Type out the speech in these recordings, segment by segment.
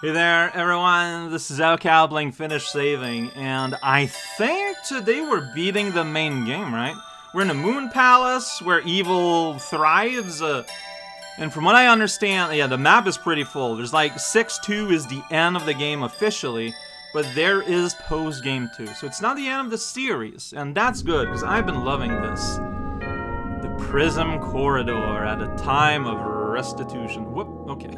Hey there, everyone. This is Alcalbling finished saving, and I think today we're beating the main game, right? We're in a moon palace where evil thrives, uh, and from what I understand, yeah, the map is pretty full. There's like 6-2 is the end of the game officially, but there is post-game 2. So it's not the end of the series, and that's good, because I've been loving this. The Prism Corridor at a time of restitution. Whoop, okay.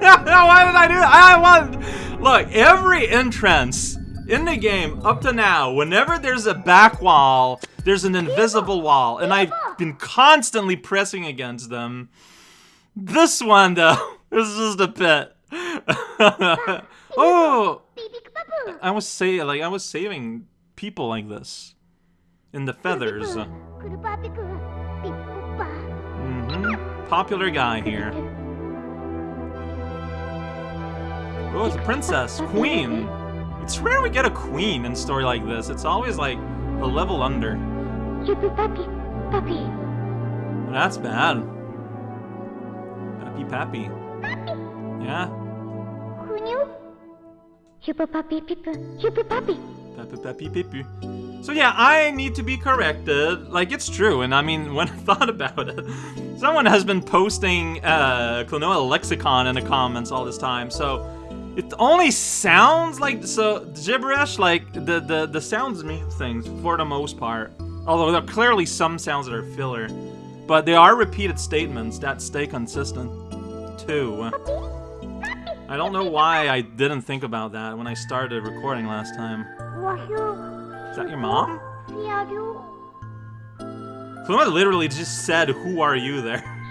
Why did I do that? I want... Look, every entrance in the game up to now, whenever there's a back wall, there's an invisible wall, and I've been constantly pressing against them. This one, though, this is just a bit. oh! I was say like I was saving people like this in the feathers. Mm-hmm. Popular guy here. Oh, it's a princess, queen. It's rare we get a queen in a story like this. It's always like a level under. That's bad. Pappy pappy. Yeah. Pappy pappy pipu. So yeah, I need to be corrected. Like, it's true, and I mean, when I thought about it, someone has been posting uh, Klonoa Lexicon in the comments all this time, so it only sounds like, so, gibberish, like, the, the, the sounds mean things for the most part. Although there are clearly some sounds that are filler. But they are repeated statements that stay consistent, too. I don't know why I didn't think about that when I started recording last time. Is that your mom? Fluma literally just said, who are you there?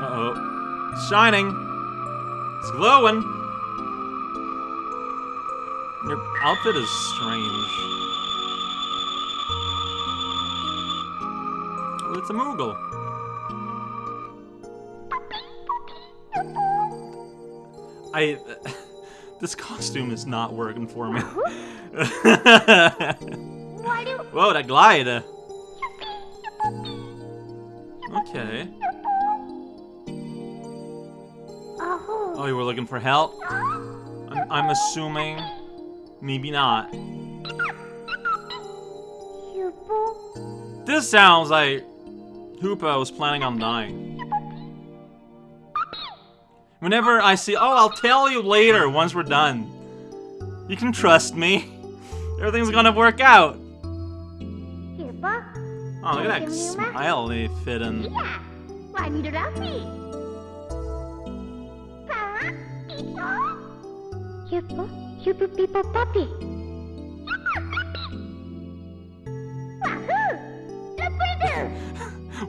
Uh-oh. It's shining. It's glowing. Your outfit is strange. Well, it's a Moogle. I... this costume is not working for me. Whoa, that glide! Okay. Oh, you were looking for help? I'm, I'm assuming... Maybe not. This sounds like... Huepow was planning on dying. Whenever I see... Oh, I'll tell you later once we're done. You can trust me. Everything's gonna work out. Oh, look at that smile they fit in.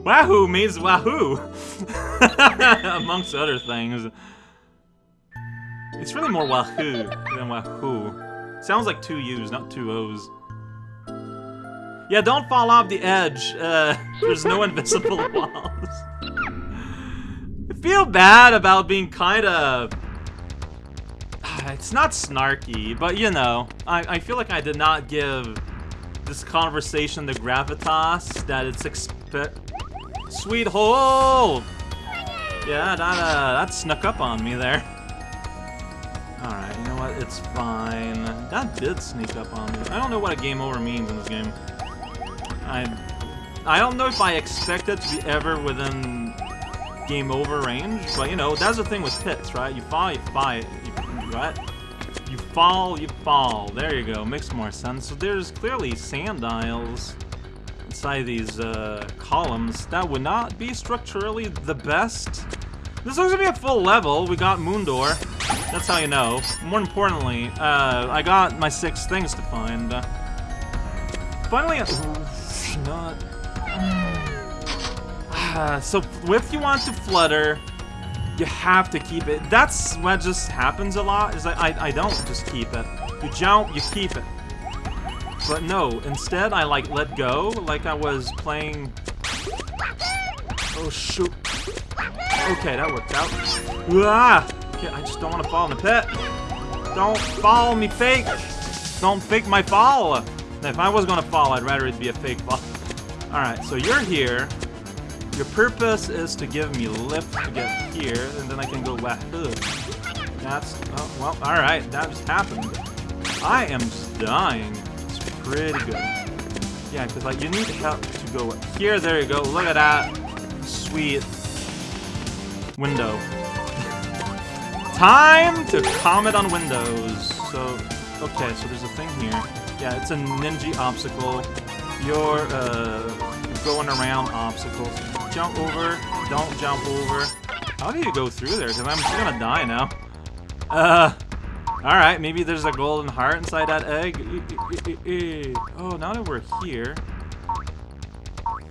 Wahoo means wahoo! Amongst other things. It's really more wahoo than wahoo. Sounds like two U's, not two O's. Yeah, don't fall off the edge. Uh, there's no invisible walls. I feel bad about being kind of... It's not snarky, but you know, I, I feel like I did not give this conversation the gravitas that it's expect... Sweet hole! Yeah, that, uh, that snuck up on me there. Alright, you know what? It's fine. That did sneak up on me. I don't know what a game over means in this game. I I don't know if I expect it to be ever within game over range, but you know, that's the thing with pits, right? You fall, you fight, you, what? You fall, you fall. There you go, makes more sense. So there's clearly sand isles inside these uh, columns. That would not be structurally the best. This looks to be a full level. We got Moondoor. That's how you know. More importantly, uh, I got my six things to find. Finally, not. so if you want to flutter, you have to keep it. That's what just happens a lot. Is I I don't just keep it. You jump, you keep it. But no, instead I like let go, like I was playing. Oh shoot. Okay, that worked out. Ah! Okay, I just don't want to fall in the pit. Don't fall me fake. Don't fake my fall. And if I was gonna fall, I'd rather it be a fake fall. Alright, so you're here. Your purpose is to give me lift to get here, and then I can go wahoo. That's, oh, well, alright, that just happened. I am dying. Pretty good. Yeah, because, like, you need help to go here. There you go. Look at that. Sweet. Window. Time to comment on windows. So, okay, so there's a thing here. Yeah, it's a ninja obstacle. You're, uh, going around obstacles. Jump over. Don't jump over. How do you go through there? Because I'm just gonna die now. Uh, alright, maybe there's a golden heart inside that egg. Oh, now that we're here...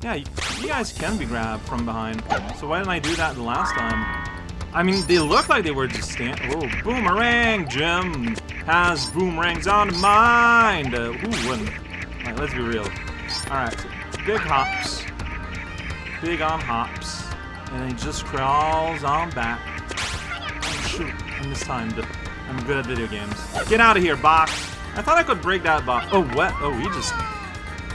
Yeah, you, guys can be grabbed from behind. So why didn't I do that the last time? I mean, they look like they were just stand- Whoa, boomerang! Jim has boomerangs on mind! Uh, wouldn't? Alright, let's be real. Alright, so big hops. Big on hops. And he just crawls on back. Shoot, I mistimed. I'm good at video games. Get out of here, box! I thought I could break that box. Oh, what? Oh, he just...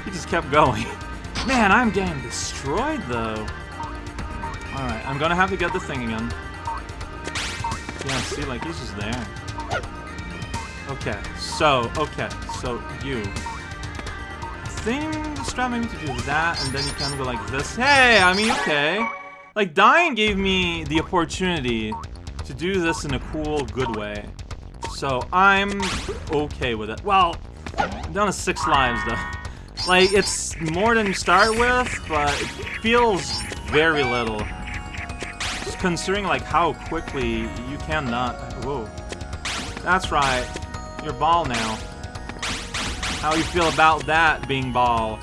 He just kept going. Man, I'm getting destroyed, though. Alright, I'm gonna have to get the thing again. Yeah, see, like, he's just there. Okay, so, okay, so, you. I think the strat maybe to do that, and then you kind of go like this. Hey, I mean, okay. Like, dying gave me the opportunity to do this in a cool, good way. So, I'm okay with it. Well, I'm down to six lives, though. Like, it's more than start with, but it feels very little considering like how quickly you cannot. Whoa. That's right. You're ball now. How you feel about that being ball?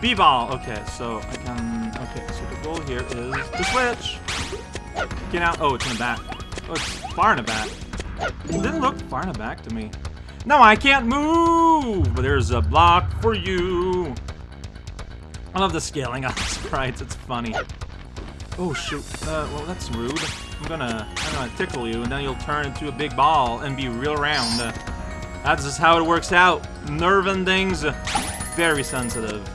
B-ball. Okay, so I can. Okay, so the goal here is to switch. Get out. Oh, it's in the back. Oh, it's far in the back. It didn't look far the back to me. No, I can't move! But there's a block for you. I love the scaling on sprites. It's funny. Oh shoot. Uh, well that's rude. I'm gonna, I'm gonna tickle you, and then you'll turn into a big ball and be real round. Uh, that's just how it works out. Nerve endings, uh, very sensitive.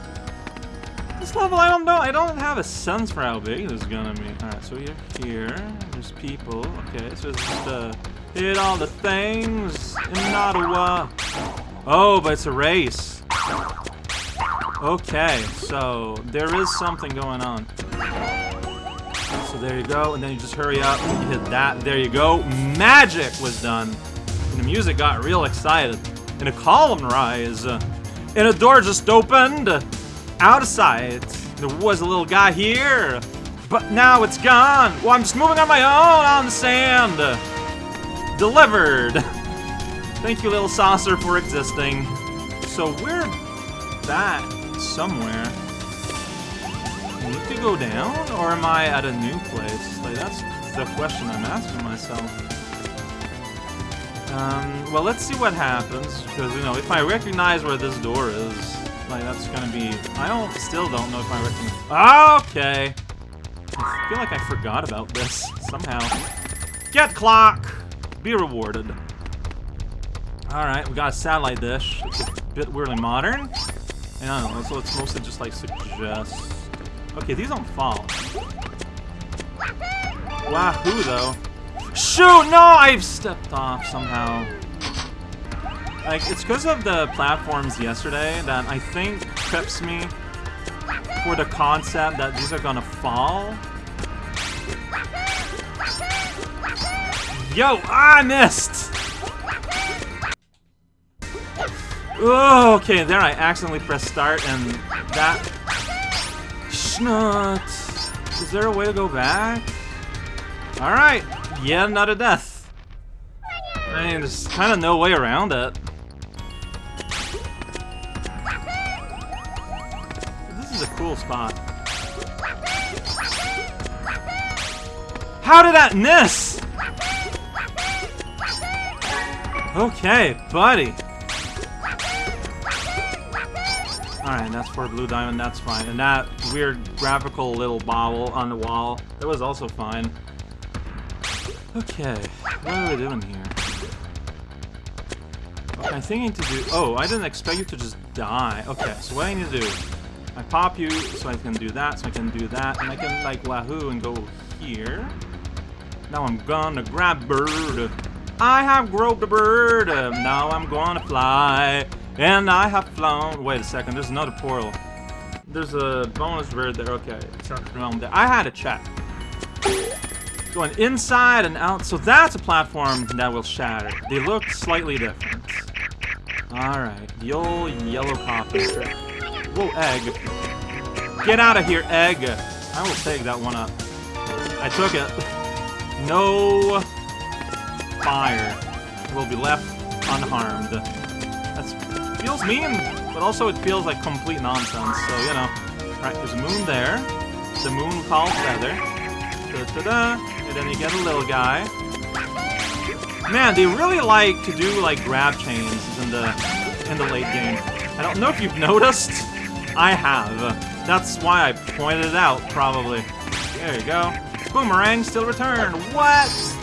This level, I don't know. I don't have a sense for how big this is gonna be. All right, so you're here. There's people. Okay, so it's just uh, hit all the things in Ottawa. Oh, but it's a race. Okay, so there is something going on. So there you go, and then you just hurry up and hit that. There you go. Magic was done. And the music got real excited. And a column rise. and a door just opened. Out of sight. There was a little guy here. But now it's gone. Well, I'm just moving on my own on the sand. Delivered. Thank you, little saucer, for existing. So we're back somewhere need to go down, or am I at a new place? Like, that's the question I'm asking myself. Um, well, let's see what happens, because, you know, if I recognize where this door is, like, that's gonna be... I don't, still don't know if I recognize... Okay! I feel like I forgot about this, somehow. Get clock! Be rewarded. Alright, we got a satellite dish. It's a bit weirdly modern. And I don't know, so it's mostly just like suggest Okay, these don't fall. Wahoo, though. Shoot! No! I've stepped off somehow. Like, it's because of the platforms yesterday that I think trips me for the concept that these are gonna fall. Yo! I missed! Oh, okay, there I accidentally pressed start and that Schnut! Is there a way to go back? Alright, yeah, not a death. I mean, there's kind of no way around it. This is a cool spot. How did that miss? Okay, buddy. Alright, that's for Blue Diamond, that's fine. And that weird graphical little bobble on the wall, that was also fine. Okay, what are we doing here? I think I need to do... Oh, I didn't expect you to just die. Okay, so what I need to do... I pop you, so I can do that, so I can do that, and I can, like, wahoo and go here. Now I'm gonna grab bird. I have groped a bird. Um, now I'm gonna fly. And I have flown. Wait a second, there's another portal. There's a bonus bird there. Okay, around there. I had to check. Going inside and out. So that's a platform that will shatter. They look slightly different. Alright, the old yellow strip. Whoa, egg. Get out of here, egg. I will take that one up. I took it. No fire will be left unharmed. That feels mean, but also it feels like complete nonsense, so, you know. Right, there's a moon there. The moon called Feather. Da-da-da. And then you get a little guy. Man, they really like to do, like, grab chains in the, in the late game. I don't know if you've noticed. I have. That's why I pointed it out, probably. There you go. Boomerang still returned. What?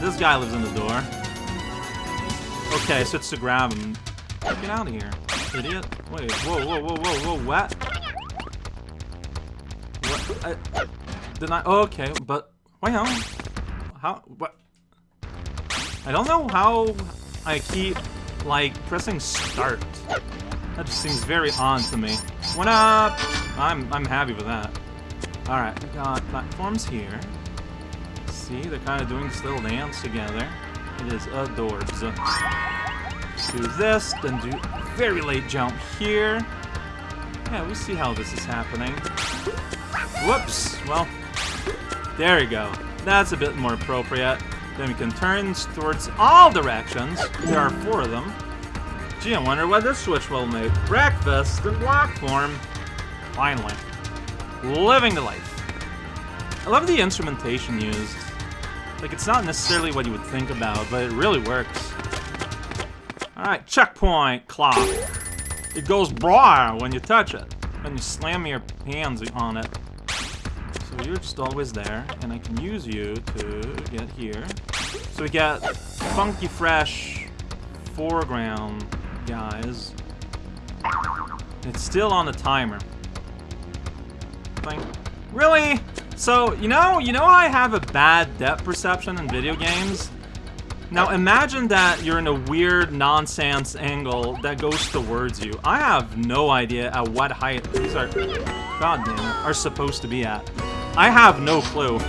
This guy lives in the door. Okay, so it's to grab him. Get out of here, idiot. Wait, whoa, whoa, whoa, whoa, whoa, what? What? I, did I? Oh, okay, but wait, how? How? What? I don't know how I keep like pressing start. That just seems very odd to me. What up? I'm I'm happy with that. Alright, got platforms here. See, they're kind of doing this little dance together. It is adorbs. Do this, then do very late jump here. Yeah, we see how this is happening. Whoops! Well, there we go. That's a bit more appropriate. Then we can turn towards all directions. There are four of them. Gee, I wonder what this switch will make. Breakfast in block form. Finally. Living the life. I love the instrumentation used. Like, it's not necessarily what you would think about, but it really works. Alright, checkpoint clock. It goes bra when you touch it. When you slam your hands on it. So you're just always there, and I can use you to get here. So we get funky fresh foreground guys. It's still on the timer. Really? So, you know, you know I have a bad depth perception in video games? Now imagine that you're in a weird nonsense angle that goes towards you. I have no idea at what height these are, god damn it, are supposed to be at. I have no clue.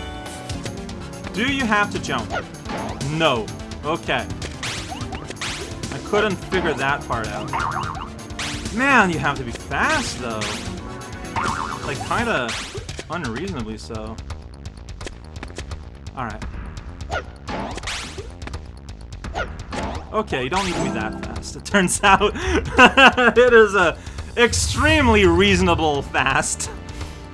Do you have to jump? No. Okay. I couldn't figure that part out. Man, you have to be fast though. Like, kinda unreasonably so. Alright. Okay, you don't need to be that fast. It turns out it is a extremely reasonable fast.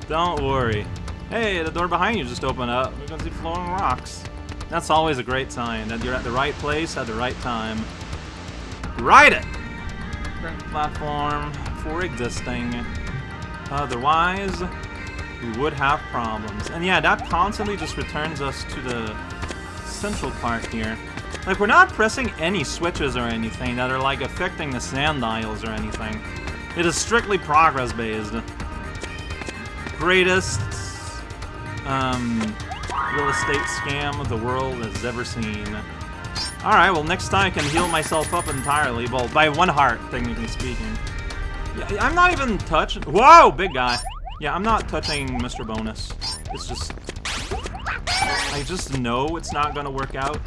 Don't worry. Hey, the door behind you just opened up. We're gonna see flowing rocks. That's always a great sign, that you're at the right place at the right time. Ride it! Platform for existing. Otherwise, we would have problems. And yeah, that constantly just returns us to the central part here. Like, we're not pressing any switches or anything that are, like, affecting the sand dials or anything. It is strictly progress-based. Greatest, um, real estate scam the world has ever seen. Alright, well, next time I can heal myself up entirely. Well, by one heart, technically speaking. I'm not even touched. Whoa, big guy. Yeah, I'm not touching Mr. Bonus. It's just... I just know it's not gonna work out.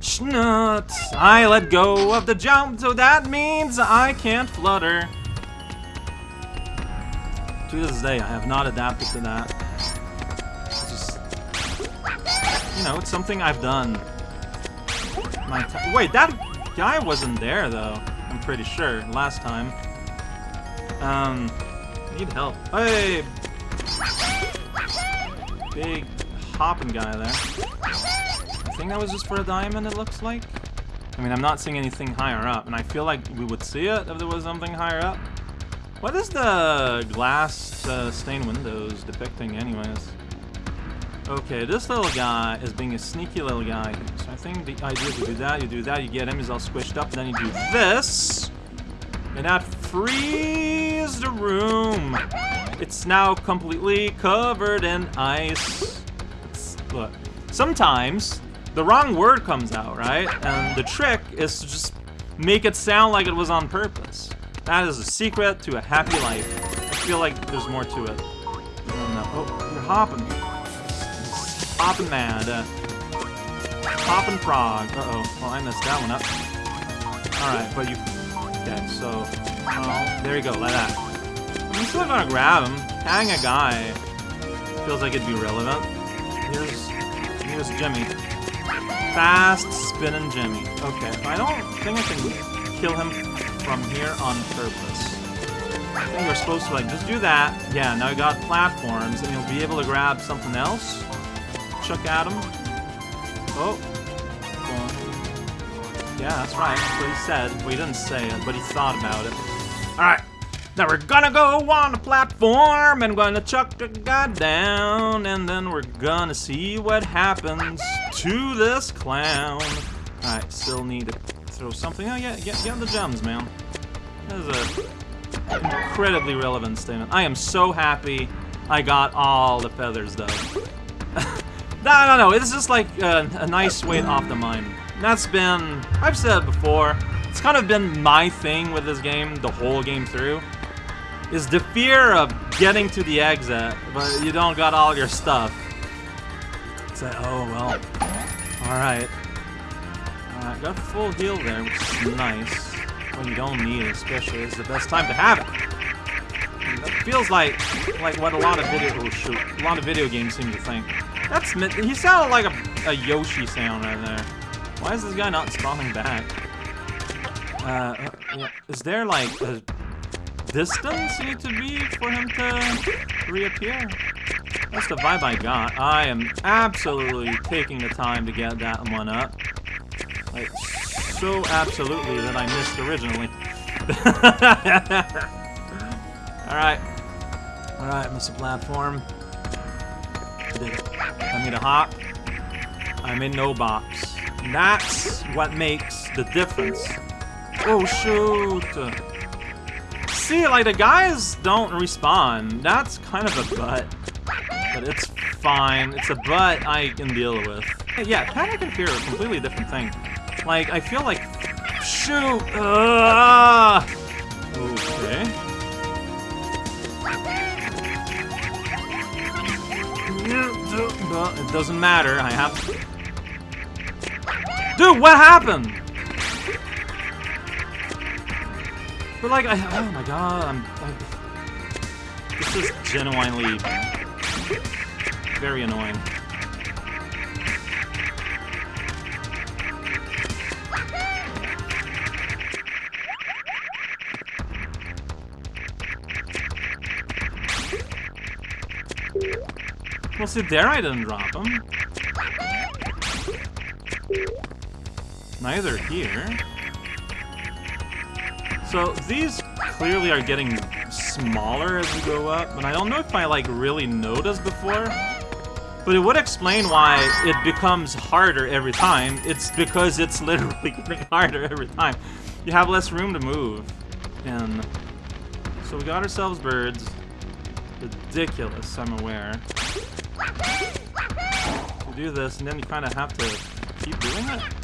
Schnut! I let go of the jump, so that means I can't flutter. To this day, I have not adapted to that. It's just... You know, it's something I've done. Wait, that guy wasn't there, though. I'm pretty sure, last time. Um... Need help. Hey! Big hopping guy there. I think that was just for a diamond, it looks like. I mean, I'm not seeing anything higher up, and I feel like we would see it if there was something higher up. What is the glass uh, stained windows depicting anyways? Okay, this little guy is being a sneaky little guy. So I think the idea is you do that, you do that, you get him, he's all squished up, and then you do this. And that frees the room. It's now completely covered in ice. It's, look, sometimes the wrong word comes out, right? And the trick is to just make it sound like it was on purpose. That is a secret to a happy life. I feel like there's more to it. Oh, you're hopping. Hopping mad. Uh, hopping frog. Uh-oh. Well, I messed that one up. Alright, but you... So... Oh, there you go, like that. I'm still gonna grab him. Hang a guy. Feels like it'd be relevant. Here's... Here's Jimmy. Fast spinning Jimmy. Okay, I don't think I can kill him from here on purpose. I think we're supposed to like just do that. Yeah, now we got platforms and you'll be able to grab something else. Chuck at him. Oh. Yeah, that's right. That's what he said. He didn't say it, but he thought about it. Alright. Now we're gonna go on the platform and gonna chuck the guy down and then we're gonna see what happens to this clown. Alright, still need to throw something. Oh yeah, get, get the gems, man. That is a incredibly relevant statement. I am so happy I got all the feathers though. no, no, no, it's just like a, a nice weight off the mind. That's been, I've said it before, it's kind of been my thing with this game the whole game through is the fear of getting to the exit, but you don't got all your stuff. It's like, oh, well, alright. Got full heal there, which is nice. When you don't need it, especially, it's the best time to have it. And that feels like like what a lot of video oh shoot, a lot of video games seem to think. That's he sounded like a, a Yoshi sound right there. Why is this guy not spawning back? Uh, is there like a distance you need to be for him to reappear? That's the vibe I got. I am absolutely taking the time to get that one up. Like, so absolutely that I missed originally. Alright. Alright, Mr. Platform. I made a hop. I'm in no box. That's what makes the difference. Oh, shoot! See, like, the guys don't respawn. That's kind of a butt. But it's fine. It's a butt I can deal with. Yeah, Panic and Fear are a completely different thing. Like, I feel like... Shoot! Uh, okay. It doesn't matter, I have... Dude, what happened? But like, I, oh my god, I'm... I, this is genuinely very annoying. Well, see, there I didn't drop him. Neither here. So, these clearly are getting smaller as we go up, and I don't know if I, like, really noticed before. But it would explain why it becomes harder every time. It's because it's literally getting harder every time. You have less room to move. And so we got ourselves birds. Ridiculous, I'm aware. You do this, and then you kind of have to keep doing it.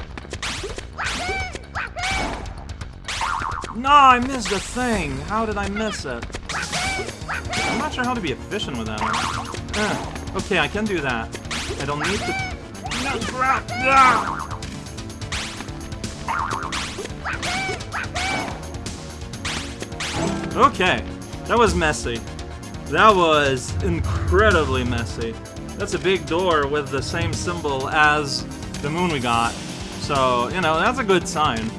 No, I missed a thing. How did I miss it? I'm not sure how to be efficient with that one. Uh, okay, I can do that. I don't need to... No! Ah! Okay, that was messy. That was incredibly messy. That's a big door with the same symbol as the moon we got. So, you know, that's a good sign.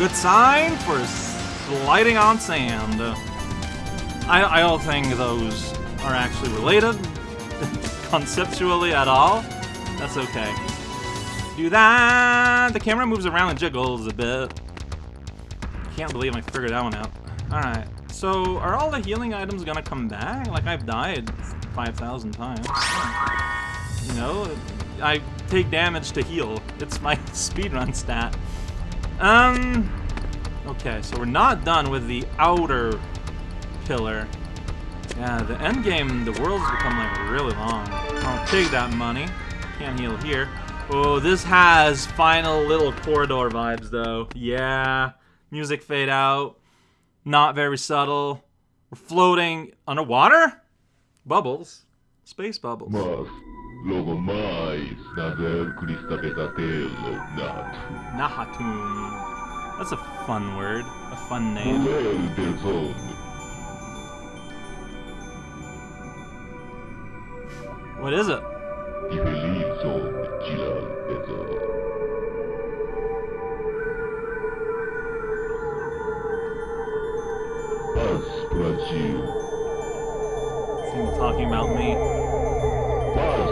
Good sign for sliding on sand. I, I don't think those are actually related conceptually at all. That's okay. Do that! The camera moves around and jiggles a bit. Can't believe I figured that one out. Alright. So, are all the healing items gonna come back? Like, I've died 5,000 times. You know, I take damage to heal. It's my speedrun stat. Um, okay, so we're not done with the outer pillar. Yeah, the end game, the world's become like really long. I'll take that money. Can't heal here. Oh, this has final little corridor vibes though. Yeah, music fade out. Not very subtle. We're floating underwater? Bubbles. Space bubbles. Mas, logo mais, navel Christabetatel Nat. Nahatomb. That's a fun word. A fun name. Novel del Zon. What is it? Ifeliz Zon Gilal Ezo. Paz Brasil. Seem talking about me.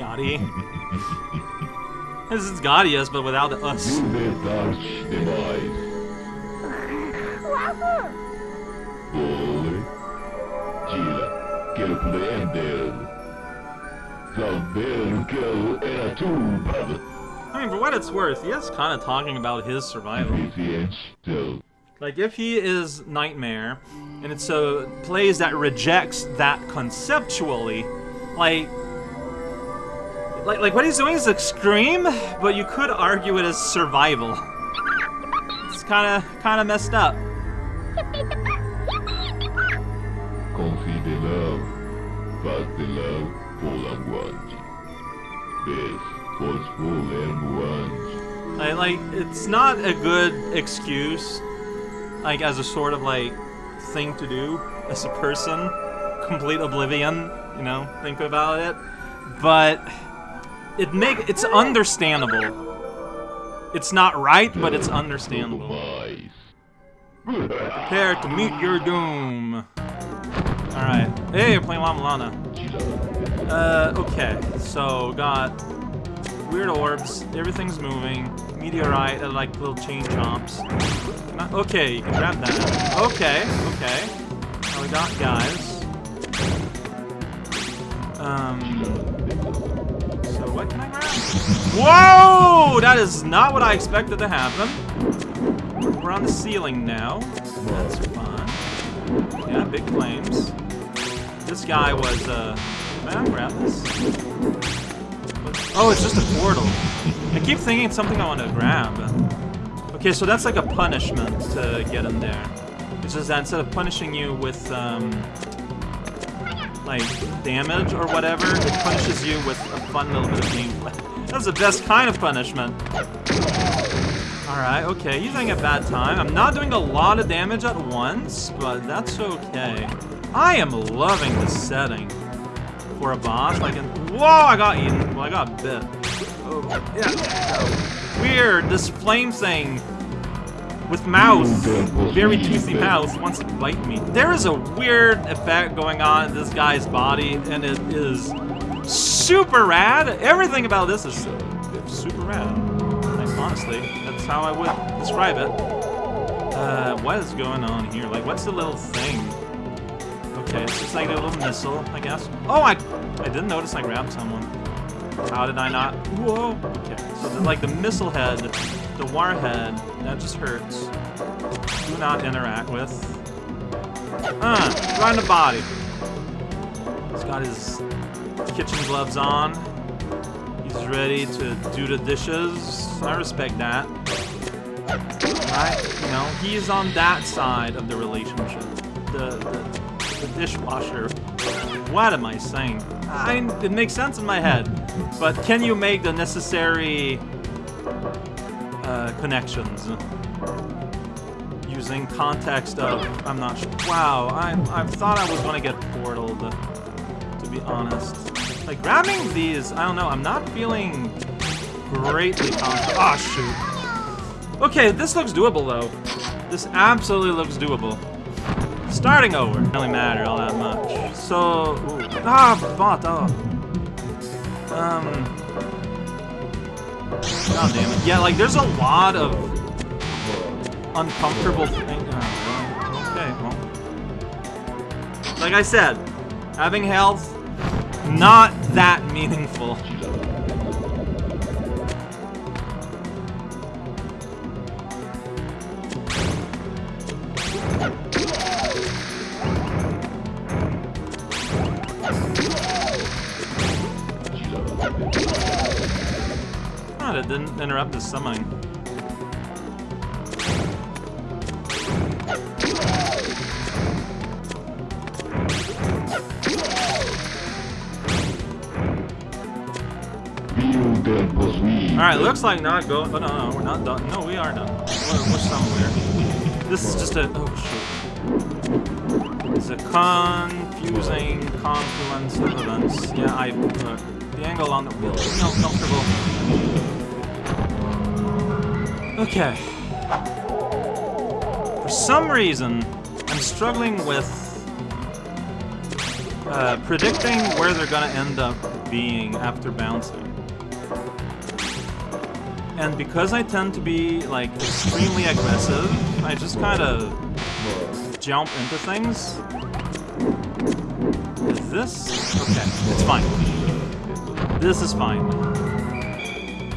Gotti. this is Ghadius, but without the us. I mean, for what it's worth, he is kind of talking about his survival. Like, if he is Nightmare, and it's a plays that rejects that conceptually, like, like, like what he's doing is extreme, but you could argue it as survival. It's kind of, kind of messed up. Confie de love. De love. Forceful and Like, like, it's not a good excuse, like, as a sort of, like, thing to do as a person. Complete oblivion, you know, think about it. But it make it's understandable. It's not right, but it's understandable. Prepare to meet your doom. Alright. Hey, you're playing Lama Lana. Uh, okay. So, got weird orbs. Everything's moving. Meteorite, uh, like little chain chomps. I- Okay, you can grab that. Okay, okay. Now we got guys. Um. Whoa! That is not what I expected to happen. We're on the ceiling now. That's fun. Yeah, big flames. This guy was, uh... I grab this? Oh, it's just a portal. I keep thinking it's something I want to grab. Okay, so that's like a punishment to get in there. It's just that instead of punishing you with, um... Like, damage or whatever, it punishes you with a fun little bit of gameplay. That's the best kind of punishment. Alright, okay, he's having a bad time. I'm not doing a lot of damage at once, but that's okay. I am loving this setting for a boss. Like, whoa, I got eaten. Well, I got bit. Oh, yeah. Weird, this flame thing with mouth, very toothy mouth, wants to bite me. There is a weird effect going on in this guy's body, and it is super rad. Everything about this is super rad. Like, honestly, that's how I would describe it. Uh, what is going on here? Like, what's the little thing? Okay, it's just like a little missile, I guess. Oh, I, I didn't notice I grabbed someone. How did I not? Whoa. Okay, so like the missile head, the warhead, that just hurts. Do not interact with. Uh, right in the body. He's got his kitchen gloves on. He's ready to do the dishes. I respect that. Right? You know, he's on that side of the relationship. The, the, the dishwasher. What am I saying? I, it makes sense in my head. But can you make the necessary uh, connections? using context of I'm not sure. Wow, I I thought I was gonna get portaled. To be honest, like grabbing these, I don't know. I'm not feeling greatly confident. Ah, shoot. Okay, this looks doable though. This absolutely looks doable. Starting over. Doesn't really matter all that much. So, ooh. ah, but oh. Um. God damn it. Yeah, like there's a lot of uncomfortable things. Oh, uh, okay, well. Like I said, having health, not that meaningful. Didn't the summoning. Alright, looks like not go. Oh, no, no, we're not done. No, we are done. We're, we're somewhere. This is just a. Oh, shit. It's a confusing confluence of events. Yeah, I. Uh, the angle on the wheel is not comfortable. Okay. For some reason, I'm struggling with uh, predicting where they're gonna end up being after bouncing. And because I tend to be, like, extremely aggressive, I just kind of jump into things. Is this? Okay, it's fine. This is fine.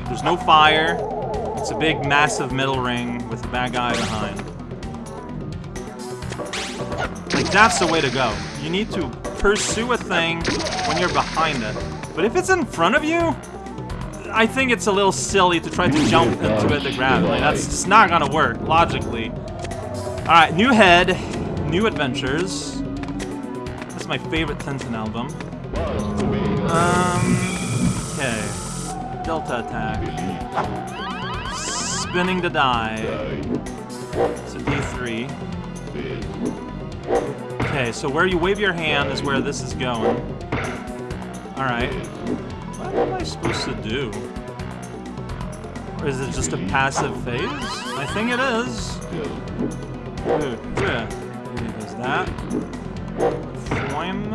There's no fire. It's a big, massive middle ring with a bad guy behind. Like, that's the way to go. You need to pursue a thing when you're behind it. But if it's in front of you, I think it's a little silly to try to jump into it to grab it. Like, that's just not gonna work, logically. Alright, new head, new adventures. That's my favorite Tintin album. Um, okay. Delta attack. Spinning the die. It's a D3. Okay, so where you wave your hand is where this is going. Alright. What am I supposed to do? Or is it just a passive phase? I think it is. Ooh, yeah. Is that? Flame?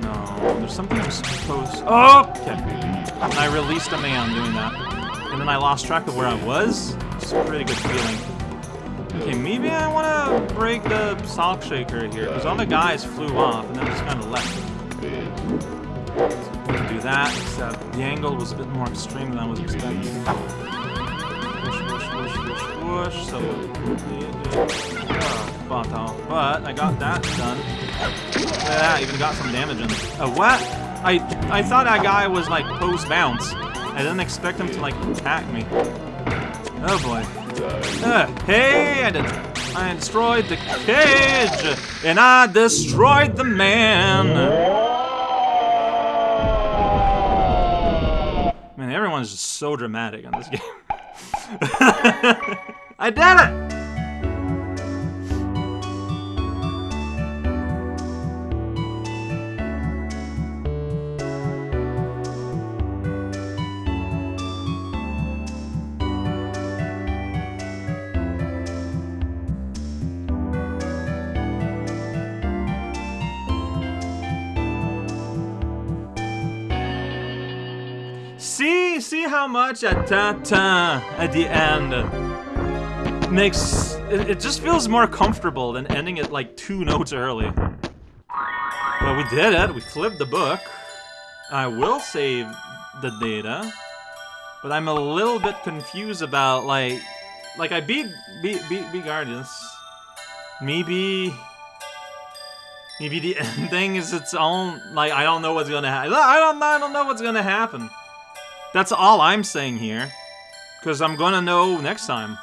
No, there's something I'm supposed... Oh! Okay. I released a man doing that. And then I lost track of where I was. It's a pretty good feeling. Okay, maybe I want to break the sock shaker here, because all the guys flew off, and then just kind of left. So do that, except the angle was a bit more extreme than I was expecting. Whoosh, whoosh, whoosh, whoosh, so... Oh. But I got that done. Look at that, even got some damage in. Uh, what? I, I thought that guy was, like, post-bounce. I didn't expect him to, like, attack me. Oh, boy. Uh, hey, I did. I destroyed the cage, and I destroyed the man. Man, everyone's just so dramatic on this game. I did it! How much a ta ta at the end makes it, it just feels more comfortable than ending it like two notes early. But we did it. We flipped the book. I will save the data, but I'm a little bit confused about like, like I beat beat beat, beat Guardians. Maybe maybe the ending is its own. Like I don't know what's gonna happen. I don't I don't know what's gonna happen. That's all I'm saying here. Because I'm gonna know next time.